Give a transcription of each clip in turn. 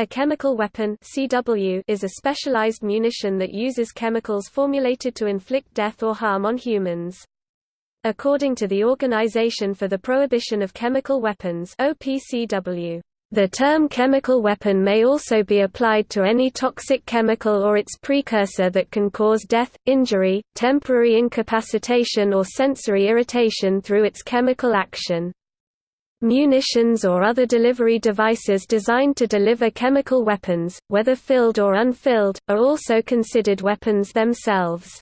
A chemical weapon CW is a specialized munition that uses chemicals formulated to inflict death or harm on humans. According to the Organization for the Prohibition of Chemical Weapons OPCW, the term chemical weapon may also be applied to any toxic chemical or its precursor that can cause death, injury, temporary incapacitation or sensory irritation through its chemical action. Munitions or other delivery devices designed to deliver chemical weapons, whether filled or unfilled, are also considered weapons themselves.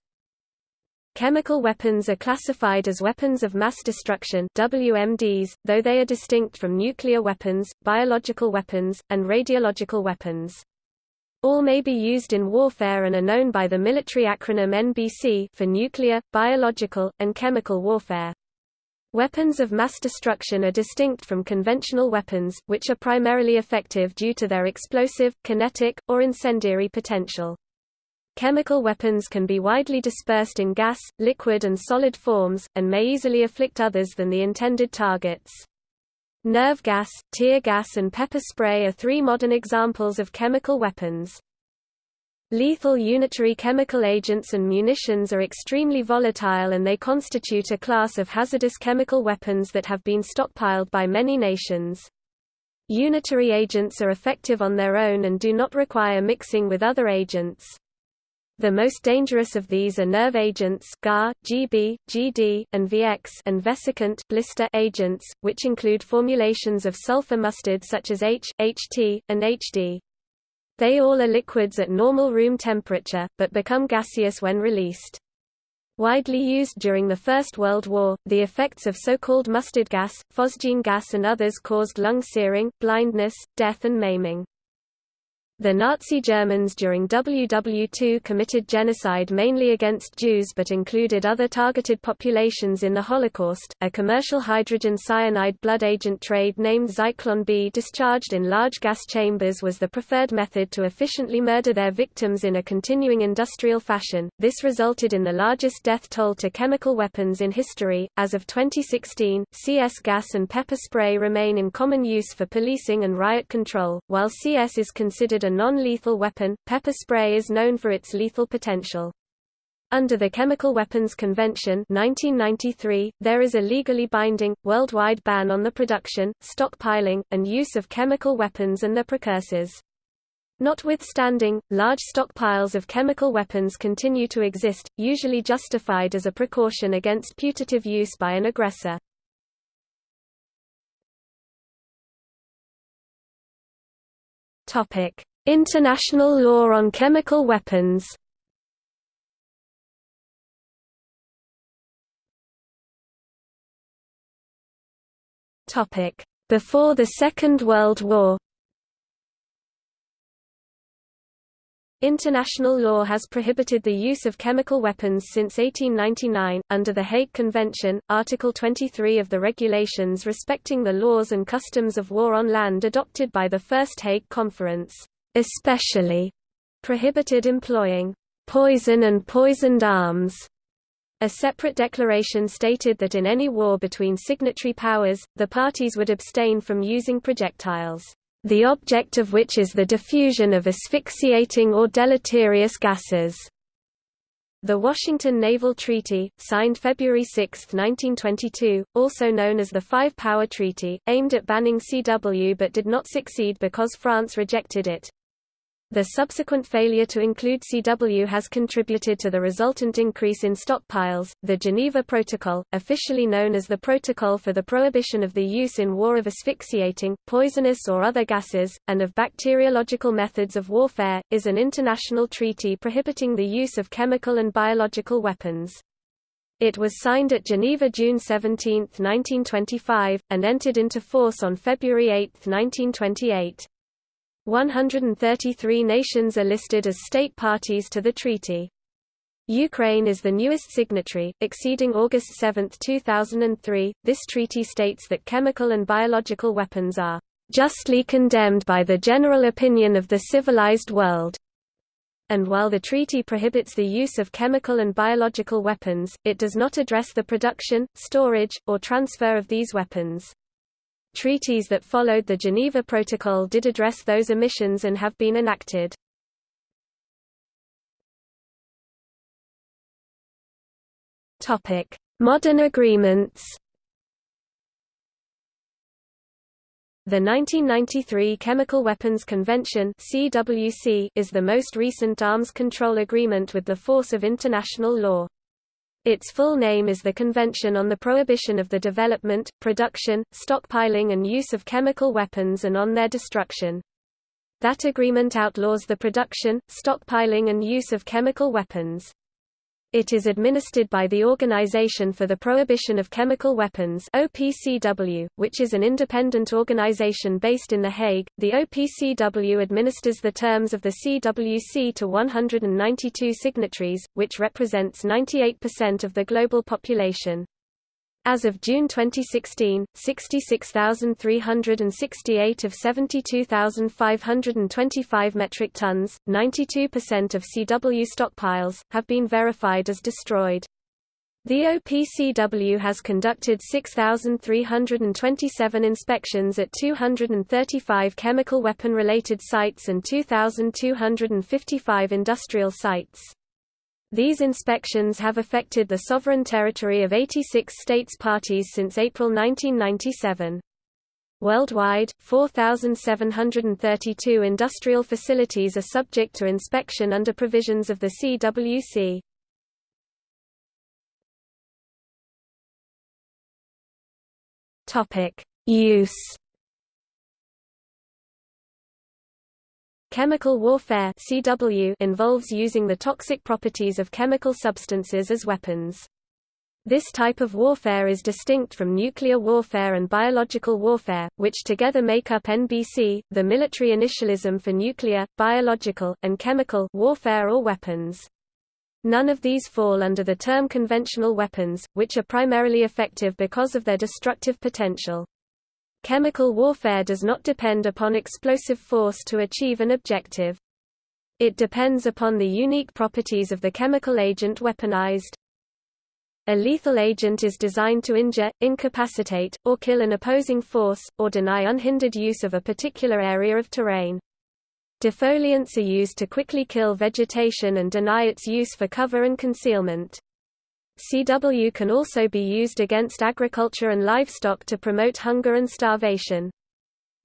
Chemical weapons are classified as weapons of mass destruction WMDs, though they are distinct from nuclear weapons, biological weapons, and radiological weapons. All may be used in warfare and are known by the military acronym NBC for nuclear, biological, and chemical warfare. Weapons of mass destruction are distinct from conventional weapons, which are primarily effective due to their explosive, kinetic, or incendiary potential. Chemical weapons can be widely dispersed in gas, liquid and solid forms, and may easily afflict others than the intended targets. Nerve gas, tear gas and pepper spray are three modern examples of chemical weapons. Lethal unitary chemical agents and munitions are extremely volatile and they constitute a class of hazardous chemical weapons that have been stockpiled by many nations. Unitary agents are effective on their own and do not require mixing with other agents. The most dangerous of these are nerve agents GAR, GB, GD, and VX and vesicant blister agents, which include formulations of sulfur mustard such as H, HT, and HD. They all are liquids at normal room temperature, but become gaseous when released. Widely used during the First World War, the effects of so-called mustard gas, phosgene gas and others caused lung searing, blindness, death and maiming. The Nazi Germans during WW2 committed genocide mainly against Jews but included other targeted populations in the Holocaust. A commercial hydrogen cyanide blood agent trade named Zyklon B discharged in large gas chambers was the preferred method to efficiently murder their victims in a continuing industrial fashion. This resulted in the largest death toll to chemical weapons in history. As of 2016, CS gas and pepper spray remain in common use for policing and riot control, while CS is considered a non-lethal weapon, pepper spray is known for its lethal potential. Under the Chemical Weapons Convention 1993, there is a legally binding, worldwide ban on the production, stockpiling, and use of chemical weapons and their precursors. Notwithstanding, large stockpiles of chemical weapons continue to exist, usually justified as a precaution against putative use by an aggressor. International law on chemical weapons. Before the Second World War. International law has prohibited the use of chemical weapons since 1899, under the Hague Convention, Article 23 of the regulations respecting the laws and customs of war on land adopted by the First Hague Conference especially prohibited employing poison and poisoned arms. A separate declaration stated that in any war between signatory powers, the parties would abstain from using projectiles, the object of which is the diffusion of asphyxiating or deleterious gases. The Washington Naval Treaty, signed February 6, 1922, also known as the Five-Power Treaty, aimed at banning CW but did not succeed because France rejected it. The subsequent failure to include CW has contributed to the resultant increase in stockpiles. The Geneva Protocol, officially known as the Protocol for the Prohibition of the Use in War of Asphyxiating, Poisonous or Other Gases, and of Bacteriological Methods of Warfare, is an international treaty prohibiting the use of chemical and biological weapons. It was signed at Geneva June 17, 1925, and entered into force on February 8, 1928. 133 nations are listed as state parties to the treaty. Ukraine is the newest signatory, exceeding August 7, 2003. This treaty states that chemical and biological weapons are justly condemned by the general opinion of the civilized world. And while the treaty prohibits the use of chemical and biological weapons, it does not address the production, storage, or transfer of these weapons. Treaties that followed the Geneva Protocol did address those omissions and have been enacted. Modern agreements The 1993 Chemical Weapons Convention is the most recent arms control agreement with the force of international law. Its full name is the Convention on the Prohibition of the Development, Production, Stockpiling and Use of Chemical Weapons and on Their Destruction. That agreement outlaws the production, stockpiling and use of chemical weapons. It is administered by the Organization for the Prohibition of Chemical Weapons (OPCW), which is an independent organization based in The Hague. The OPCW administers the terms of the CWC to 192 signatories, which represents 98% of the global population. As of June 2016, 66,368 of 72,525 metric tons, 92% of CW stockpiles, have been verified as destroyed. The OPCW has conducted 6,327 inspections at 235 chemical weapon-related sites and 2,255 industrial sites. These inspections have affected the sovereign territory of 86 states parties since April 1997. Worldwide, 4,732 industrial facilities are subject to inspection under provisions of the CWC. Use Chemical warfare CW involves using the toxic properties of chemical substances as weapons. This type of warfare is distinct from nuclear warfare and biological warfare, which together make up NBC, the military initialism for nuclear, biological, and chemical warfare or weapons. None of these fall under the term conventional weapons, which are primarily effective because of their destructive potential. Chemical warfare does not depend upon explosive force to achieve an objective. It depends upon the unique properties of the chemical agent weaponized. A lethal agent is designed to injure, incapacitate, or kill an opposing force, or deny unhindered use of a particular area of terrain. Defoliants are used to quickly kill vegetation and deny its use for cover and concealment. CW can also be used against agriculture and livestock to promote hunger and starvation.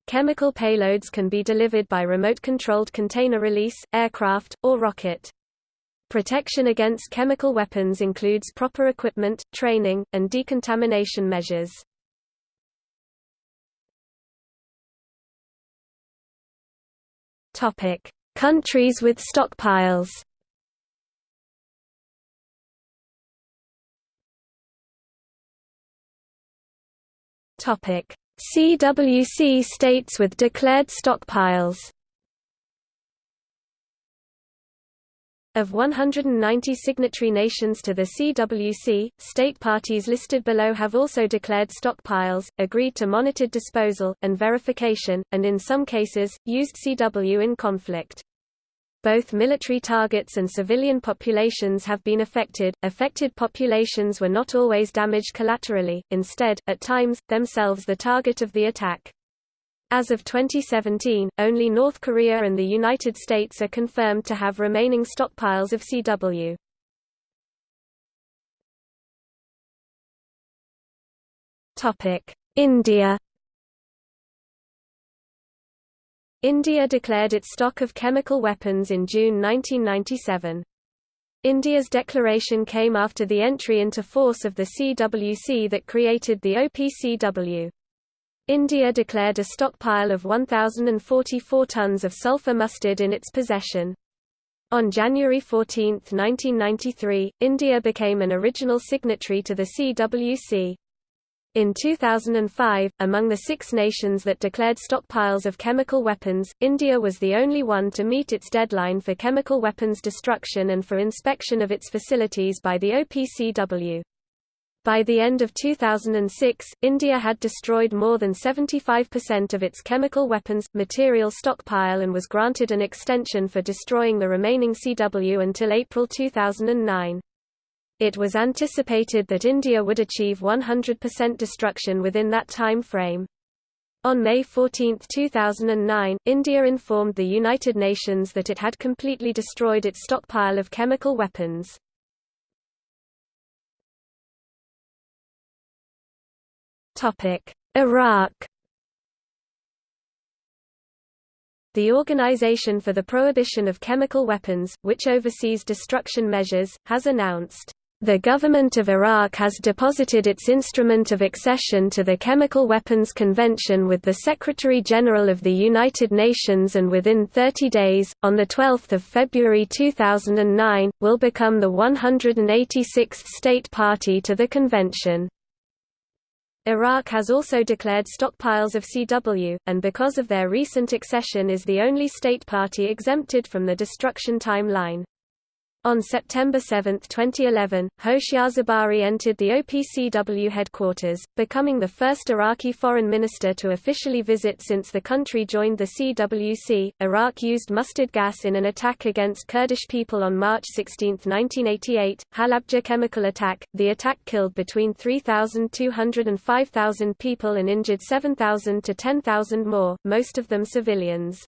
Chemical payloads can be delivered by remote-controlled container release, aircraft, or rocket. Protection against chemical weapons includes proper equipment, training, and decontamination measures. Countries with stockpiles CWC states with declared stockpiles. Of 190 signatory nations to the CWC, state parties listed below have also declared stockpiles, agreed to monitored disposal, and verification, and in some cases, used CW in conflict. Both military targets and civilian populations have been affected. Affected populations were not always damaged collaterally, instead, at times, themselves the target of the attack. As of 2017, only North Korea and the United States are confirmed to have remaining stockpiles of CW. India India declared its stock of chemical weapons in June 1997. India's declaration came after the entry into force of the CWC that created the OPCW. India declared a stockpile of 1,044 tons of sulfur mustard in its possession. On January 14, 1993, India became an original signatory to the CWC. In 2005, among the six nations that declared stockpiles of chemical weapons, India was the only one to meet its deadline for chemical weapons destruction and for inspection of its facilities by the OPCW. By the end of 2006, India had destroyed more than 75% of its chemical weapons, material stockpile and was granted an extension for destroying the remaining CW until April 2009. It was anticipated that India would achieve 100% destruction within that time frame. On May 14, 2009, India informed the United Nations that it had completely destroyed its stockpile of chemical weapons. Iraq The Organization for the Prohibition of Chemical Weapons, which oversees destruction measures, has announced the government of Iraq has deposited its instrument of accession to the Chemical Weapons Convention with the Secretary-General of the United Nations and within 30 days, on 12 February 2009, will become the 186th state party to the convention. Iraq has also declared stockpiles of CW, and because of their recent accession is the only state party exempted from the destruction timeline. On September 7, 2011, Hoshyar Zebari entered the OPCW headquarters, becoming the first Iraqi foreign minister to officially visit since the country joined the CWC. Iraq used mustard gas in an attack against Kurdish people on March 16, 1988, Halabja chemical attack. The attack killed between 3,200 and 5,000 people and injured 7,000 to 10,000 more, most of them civilians.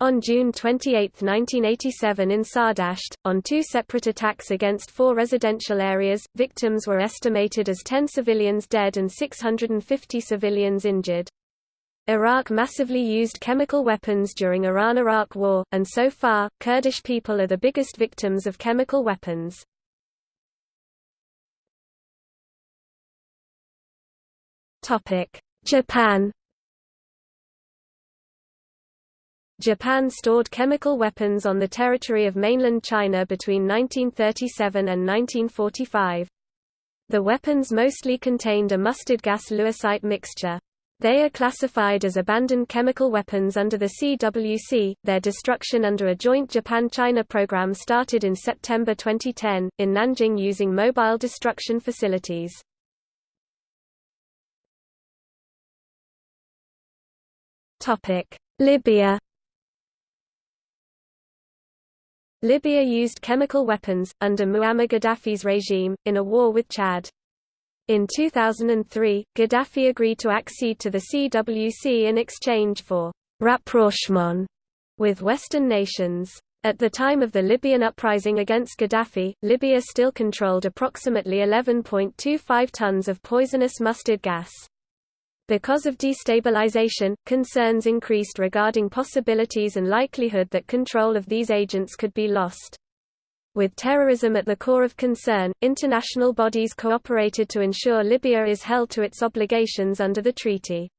On June 28, 1987 in Sardasht, on two separate attacks against four residential areas, victims were estimated as 10 civilians dead and 650 civilians injured. Iraq massively used chemical weapons during Iran–Iraq War, and so far, Kurdish people are the biggest victims of chemical weapons. Japan Japan stored chemical weapons on the territory of mainland China between 1937 and 1945. The weapons mostly contained a mustard gas lewisite mixture. They are classified as abandoned chemical weapons under the CWC. Their destruction under a joint Japan China program started in September 2010, in Nanjing using mobile destruction facilities. Libya Libya used chemical weapons, under Muammar Gaddafi's regime, in a war with Chad. In 2003, Gaddafi agreed to accede to the CWC in exchange for «rapprochement» with Western nations. At the time of the Libyan uprising against Gaddafi, Libya still controlled approximately 11.25 tons of poisonous mustard gas. Because of destabilization, concerns increased regarding possibilities and likelihood that control of these agents could be lost. With terrorism at the core of concern, international bodies cooperated to ensure Libya is held to its obligations under the treaty.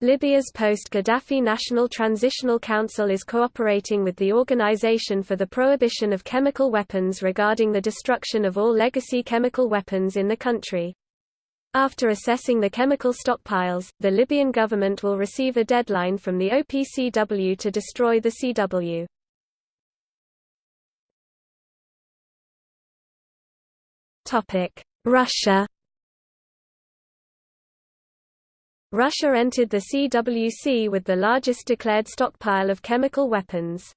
Libya's post-Gaddafi National Transitional Council is cooperating with the Organization for the Prohibition of Chemical Weapons regarding the destruction of all legacy chemical weapons in the country. After assessing the chemical stockpiles, the Libyan government will receive a deadline from the OPCW to destroy the CW. Russia Russia entered the CWC with the largest declared stockpile of chemical weapons.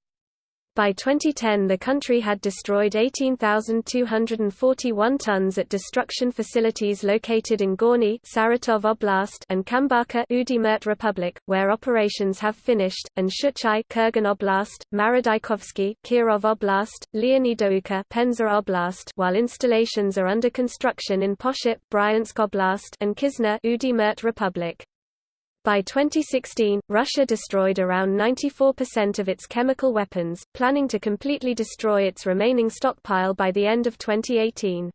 By 2010 the country had destroyed 18,241 tons at destruction facilities located in Gorny Saratov Oblast and Kambarka Udmurt Republic, where operations have finished, and Shchuchye Kurgan Oblast, Maradykovsky Kirov Oblast, Leonidovka Penza Oblast while installations are under construction in Pochep Bryansk Oblast and Kizner Udmurt Republic. By 2016, Russia destroyed around 94% of its chemical weapons, planning to completely destroy its remaining stockpile by the end of 2018.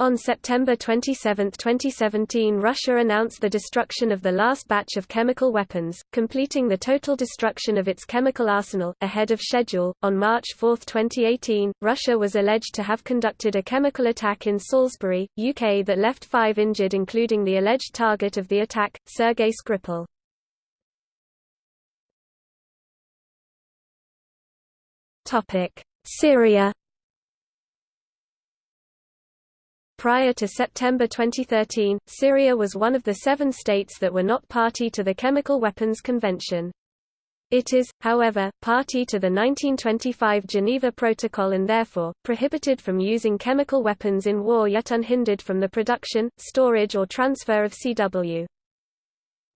On September 27, 2017 Russia announced the destruction of the last batch of chemical weapons, completing the total destruction of its chemical arsenal, ahead of schedule. On March 4, 2018, Russia was alleged to have conducted a chemical attack in Salisbury, UK that left five injured including the alleged target of the attack, Sergei Skripal. Syria Prior to September 2013, Syria was one of the seven states that were not party to the Chemical Weapons Convention. It is, however, party to the 1925 Geneva Protocol and therefore, prohibited from using chemical weapons in war yet unhindered from the production, storage or transfer of CW.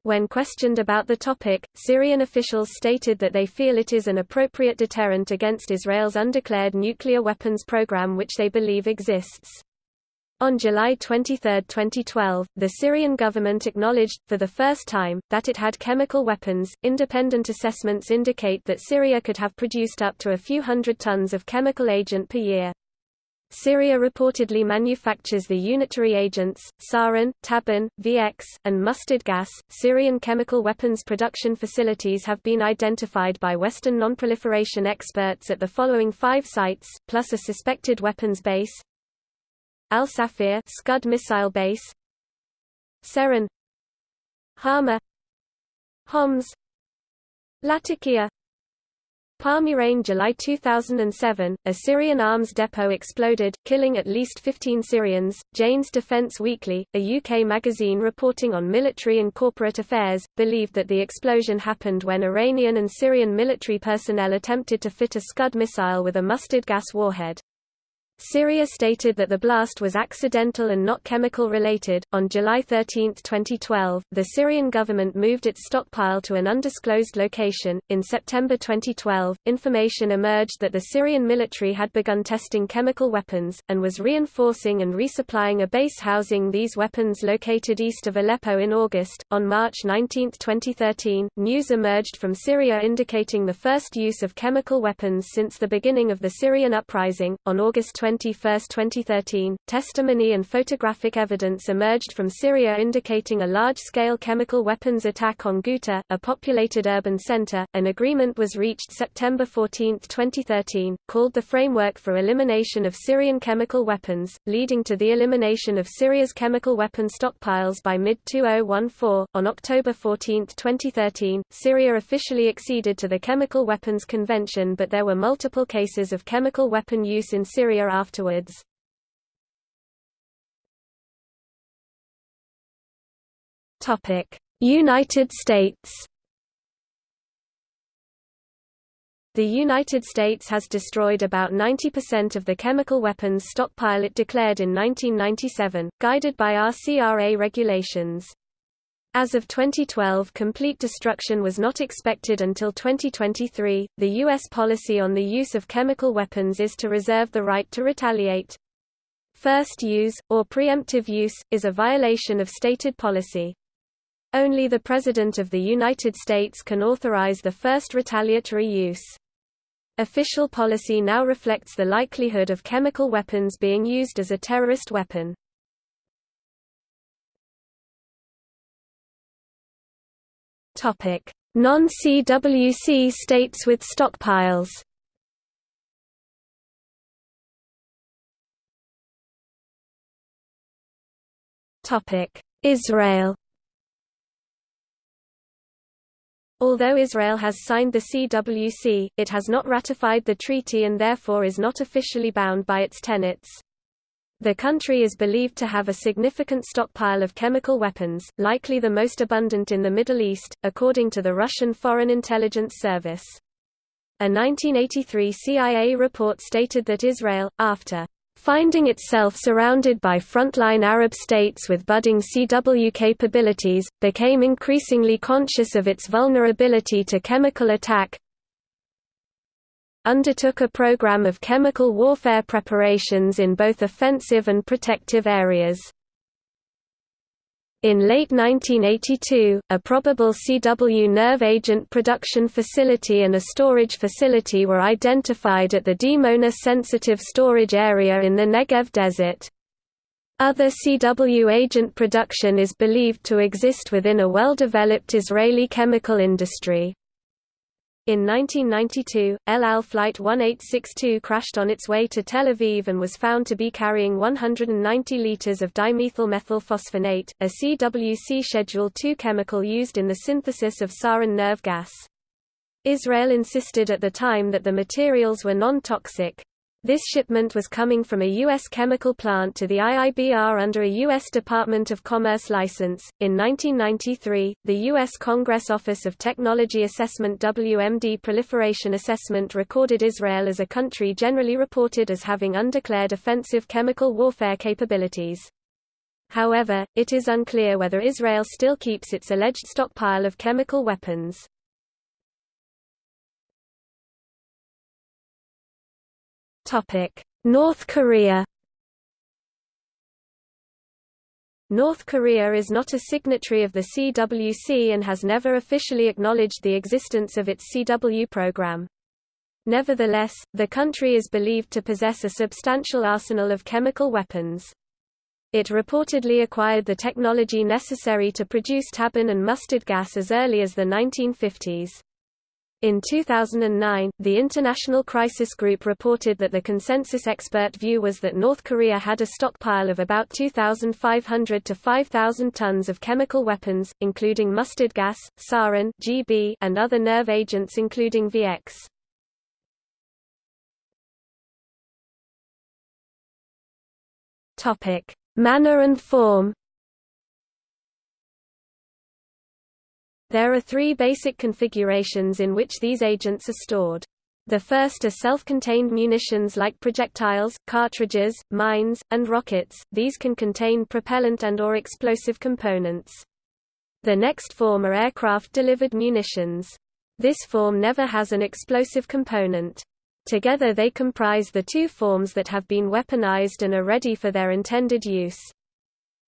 When questioned about the topic, Syrian officials stated that they feel it is an appropriate deterrent against Israel's undeclared nuclear weapons program which they believe exists. On July 23, 2012, the Syrian government acknowledged, for the first time, that it had chemical weapons. Independent assessments indicate that Syria could have produced up to a few hundred tons of chemical agent per year. Syria reportedly manufactures the unitary agents, sarin, tabun, VX, and mustard gas. Syrian chemical weapons production facilities have been identified by Western nonproliferation experts at the following five sites, plus a suspected weapons base Al Safir Scud missile base, Cerin, Hama, Homs, Latakia, Palmyrain July 2007, a Syrian arms depot exploded, killing at least 15 Syrians. Jane's Defense Weekly, a UK magazine reporting on military and corporate affairs, believed that the explosion happened when Iranian and Syrian military personnel attempted to fit a Scud missile with a mustard gas warhead. Syria stated that the blast was accidental and not chemical related. On July 13, 2012, the Syrian government moved its stockpile to an undisclosed location. In September 2012, information emerged that the Syrian military had begun testing chemical weapons, and was reinforcing and resupplying a base housing these weapons located east of Aleppo in August. On March 19, 2013, news emerged from Syria indicating the first use of chemical weapons since the beginning of the Syrian uprising. On August 20 21, 2013, testimony and photographic evidence emerged from Syria indicating a large-scale chemical weapons attack on Ghouta, a populated urban center. An agreement was reached September 14, 2013, called the Framework for Elimination of Syrian Chemical Weapons, leading to the elimination of Syria's chemical weapon stockpiles by mid-2014. On October 14, 2013, Syria officially acceded to the Chemical Weapons Convention but there were multiple cases of chemical weapon use in Syria afterwards. United States The United States has destroyed about 90% of the chemical weapons stockpile it declared in 1997, guided by RCRA regulations. As of 2012 complete destruction was not expected until 2023. The U.S. policy on the use of chemical weapons is to reserve the right to retaliate. First use, or preemptive use, is a violation of stated policy. Only the President of the United States can authorize the first retaliatory use. Official policy now reflects the likelihood of chemical weapons being used as a terrorist weapon. Non-CWC states with stockpiles. Israel. Although Israel has signed the CWC, it has not ratified the treaty and therefore is not officially bound by its tenets. The country is believed to have a significant stockpile of chemical weapons, likely the most abundant in the Middle East, according to the Russian Foreign Intelligence Service. A 1983 CIA report stated that Israel, after finding itself surrounded by frontline Arab states with budding CW capabilities, became increasingly conscious of its vulnerability to chemical attack, undertook a program of chemical warfare preparations in both offensive and protective areas. In late 1982, a probable CW nerve agent production facility and a storage facility were identified at the Dimona Sensitive Storage Area in the Negev Desert. Other CW agent production is believed to exist within a well-developed Israeli chemical industry. In 1992, El Al Flight 1862 crashed on its way to Tel Aviv and was found to be carrying 190 liters of dimethyl methylphosphonate, a CWC Schedule II chemical used in the synthesis of sarin nerve gas. Israel insisted at the time that the materials were non-toxic, this shipment was coming from a U.S. chemical plant to the IIBR under a U.S. Department of Commerce license. In 1993, the U.S. Congress Office of Technology Assessment WMD Proliferation Assessment recorded Israel as a country generally reported as having undeclared offensive chemical warfare capabilities. However, it is unclear whether Israel still keeps its alleged stockpile of chemical weapons. North Korea North Korea is not a signatory of the CWC and has never officially acknowledged the existence of its CW program. Nevertheless, the country is believed to possess a substantial arsenal of chemical weapons. It reportedly acquired the technology necessary to produce tabun and mustard gas as early as the 1950s. In 2009, the International Crisis Group reported that the consensus expert view was that North Korea had a stockpile of about 2,500 to 5,000 tons of chemical weapons, including mustard gas, sarin GB, and other nerve agents including VX. Topic: Manner and form There are three basic configurations in which these agents are stored. The first are self-contained munitions like projectiles, cartridges, mines, and rockets, these can contain propellant and or explosive components. The next form are aircraft-delivered munitions. This form never has an explosive component. Together they comprise the two forms that have been weaponized and are ready for their intended use.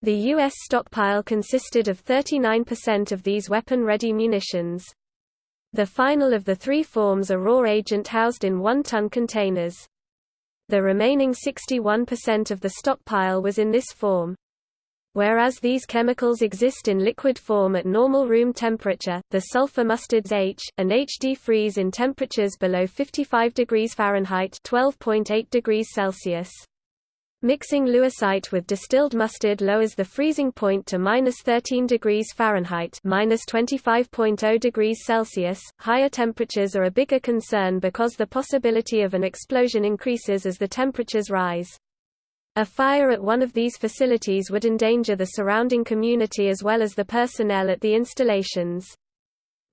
The U.S. stockpile consisted of 39% of these weapon-ready munitions. The final of the three forms are raw agent housed in one-ton containers. The remaining 61% of the stockpile was in this form. Whereas these chemicals exist in liquid form at normal room temperature, the sulfur mustards H, and HD freeze in temperatures below 55 degrees Fahrenheit 12.8 degrees Celsius. Mixing lewisite with distilled mustard lowers the freezing point to minus 13 degrees Fahrenheit minus 25.0 degrees Celsius. Higher temperatures are a bigger concern because the possibility of an explosion increases as the temperatures rise. A fire at one of these facilities would endanger the surrounding community as well as the personnel at the installations.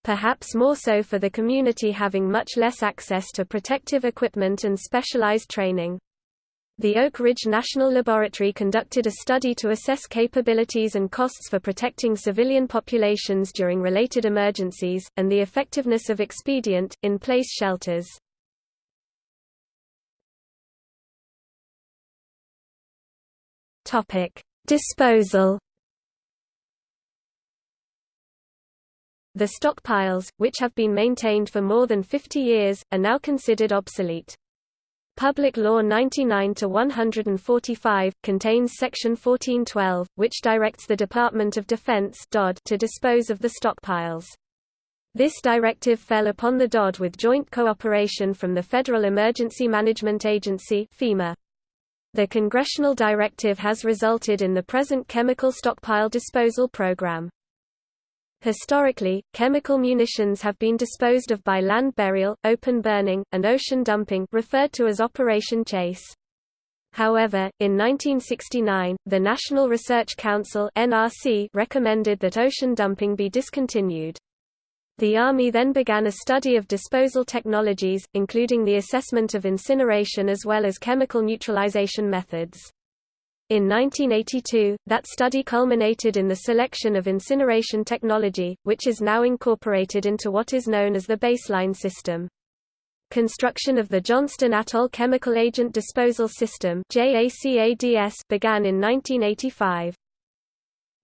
Perhaps more so for the community having much less access to protective equipment and specialized training. The Oak Ridge National Laboratory conducted a study to assess capabilities and costs for protecting civilian populations during related emergencies, and the effectiveness of expedient, in-place shelters. Disposal. The stockpiles, which have been maintained for more than 50 years, are now considered obsolete. Public Law 99-145, contains Section 1412, which directs the Department of Defense to dispose of the stockpiles. This directive fell upon the DOD with joint cooperation from the Federal Emergency Management Agency FEMA. The congressional directive has resulted in the present chemical stockpile disposal program. Historically, chemical munitions have been disposed of by land burial, open burning, and ocean dumping referred to as Operation Chase. However, in 1969, the National Research Council (NRC) recommended that ocean dumping be discontinued. The Army then began a study of disposal technologies, including the assessment of incineration as well as chemical neutralization methods. In 1982, that study culminated in the selection of incineration technology, which is now incorporated into what is known as the baseline system. Construction of the Johnston Atoll Chemical Agent Disposal System began in 1985.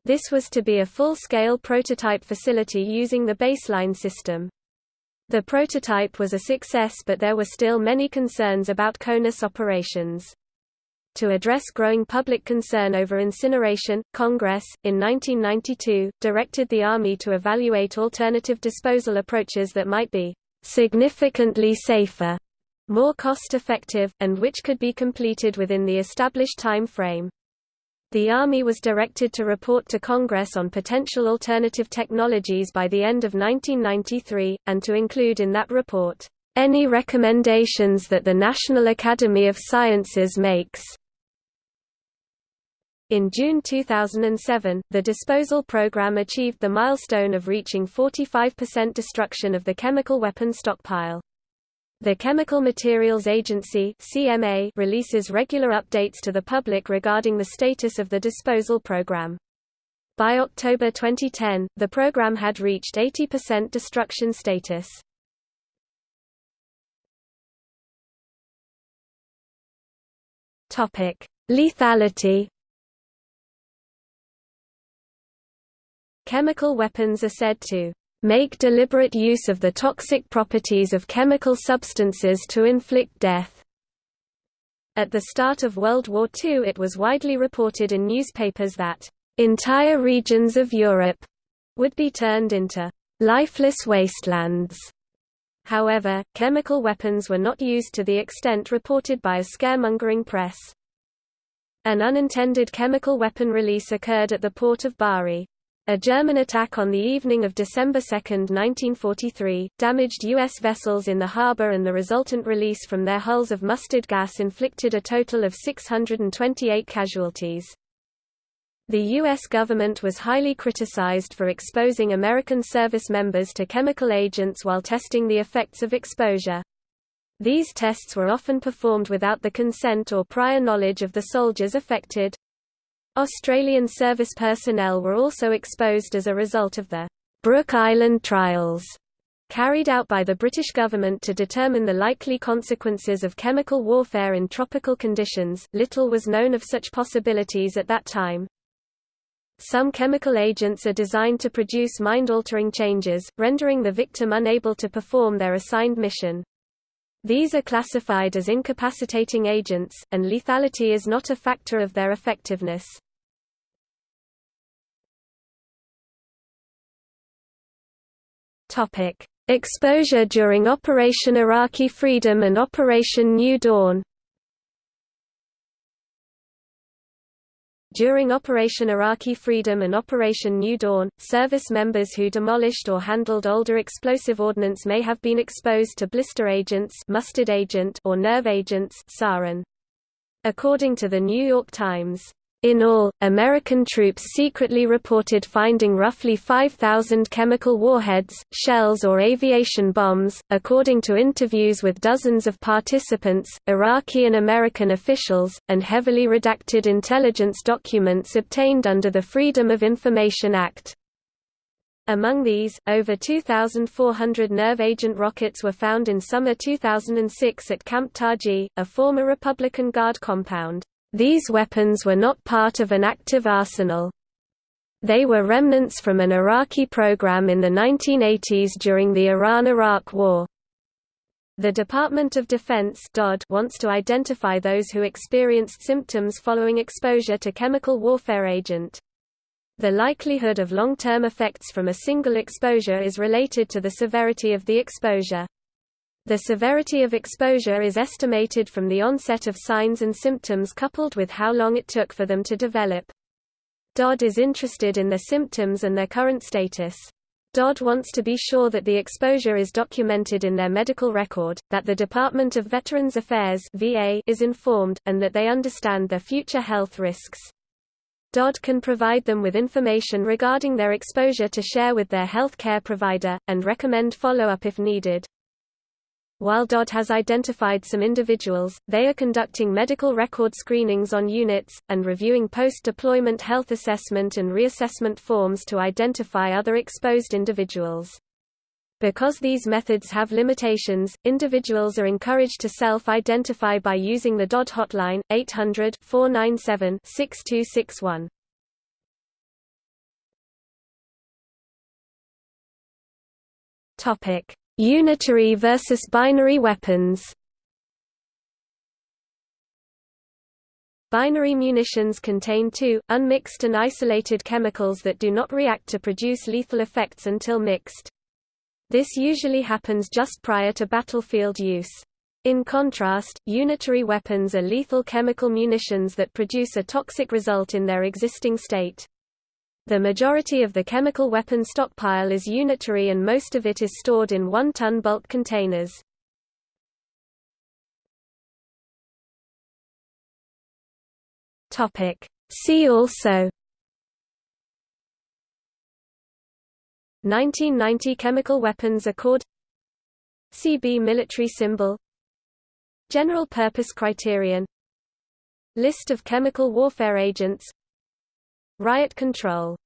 This was to be a full-scale prototype facility using the baseline system. The prototype was a success but there were still many concerns about CONUS operations. To address growing public concern over incineration, Congress, in 1992, directed the Army to evaluate alternative disposal approaches that might be significantly safer, more cost-effective, and which could be completed within the established time frame. The Army was directed to report to Congress on potential alternative technologies by the end of 1993, and to include in that report, "...any recommendations that the National Academy of Sciences makes." In June 2007, the disposal program achieved the milestone of reaching 45% destruction of the chemical weapon stockpile. The Chemical Materials Agency (CMA) releases regular updates to the public regarding the status of the disposal program. By October 2010, the program had reached 80% destruction status. Topic: Lethality. Chemical weapons are said to make deliberate use of the toxic properties of chemical substances to inflict death. At the start of World War II it was widely reported in newspapers that entire regions of Europe would be turned into lifeless wastelands. However, chemical weapons were not used to the extent reported by a scaremongering press. An unintended chemical weapon release occurred at the port of Bari. A German attack on the evening of December 2, 1943, damaged U.S. vessels in the harbor and the resultant release from their hulls of mustard gas inflicted a total of 628 casualties. The U.S. government was highly criticized for exposing American service members to chemical agents while testing the effects of exposure. These tests were often performed without the consent or prior knowledge of the soldiers affected. Australian service personnel were also exposed as a result of the Brook Island trials carried out by the British government to determine the likely consequences of chemical warfare in tropical conditions. Little was known of such possibilities at that time. Some chemical agents are designed to produce mind-altering changes, rendering the victim unable to perform their assigned mission. These are classified as incapacitating agents, and lethality is not a factor of their effectiveness. Topic: Exposure during Operation Iraqi Freedom and Operation New Dawn. During Operation Iraqi Freedom and Operation New Dawn, service members who demolished or handled older explosive ordnance may have been exposed to blister agents mustard agent or nerve agents sarin. According to the New York Times, in all, American troops secretly reported finding roughly 5,000 chemical warheads, shells or aviation bombs. According to interviews with dozens of participants, Iraqi and American officials, and heavily redacted intelligence documents obtained under the Freedom of Information Act. Among these, over 2,400 nerve agent rockets were found in summer 2006 at Camp Taji, a former Republican Guard compound. These weapons were not part of an active arsenal. They were remnants from an Iraqi program in the 1980s during the Iran–Iraq War. The Department of Defense wants to identify those who experienced symptoms following exposure to chemical warfare agent. The likelihood of long-term effects from a single exposure is related to the severity of the exposure. The severity of exposure is estimated from the onset of signs and symptoms coupled with how long it took for them to develop. DoD is interested in their symptoms and their current status. DoD wants to be sure that the exposure is documented in their medical record, that the Department of Veterans Affairs VA is informed, and that they understand their future health risks. DoD can provide them with information regarding their exposure to share with their health care provider, and recommend follow-up if needed. While DoD has identified some individuals, they are conducting medical record screenings on units, and reviewing post-deployment health assessment and reassessment forms to identify other exposed individuals. Because these methods have limitations, individuals are encouraged to self-identify by using the DoD hotline, 800-497-6261. Topic. Unitary versus binary weapons Binary munitions contain two, unmixed and isolated chemicals that do not react to produce lethal effects until mixed. This usually happens just prior to battlefield use. In contrast, unitary weapons are lethal chemical munitions that produce a toxic result in their existing state. The majority of the chemical weapon stockpile is unitary and most of it is stored in one-ton bulk containers. See also 1990 Chemical Weapons Accord CB military symbol General purpose criterion List of chemical warfare agents Riot control